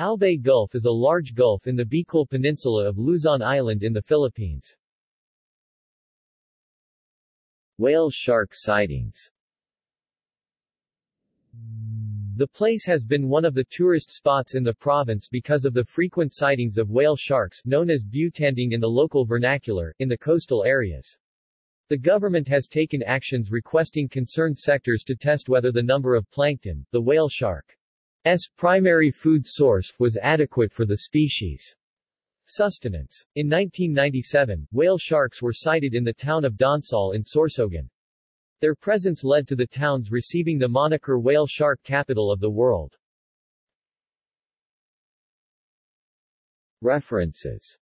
Albay Gulf is a large gulf in the Bicol Peninsula of Luzon Island in the Philippines. Whale shark sightings The place has been one of the tourist spots in the province because of the frequent sightings of whale sharks known as butanding in the local vernacular, in the coastal areas. The government has taken actions requesting concerned sectors to test whether the number of plankton, the whale shark's primary food source, was adequate for the species' sustenance. In 1997, whale sharks were sighted in the town of Donsol in Sorsogon. Their presence led to the towns receiving the moniker whale shark capital of the world. References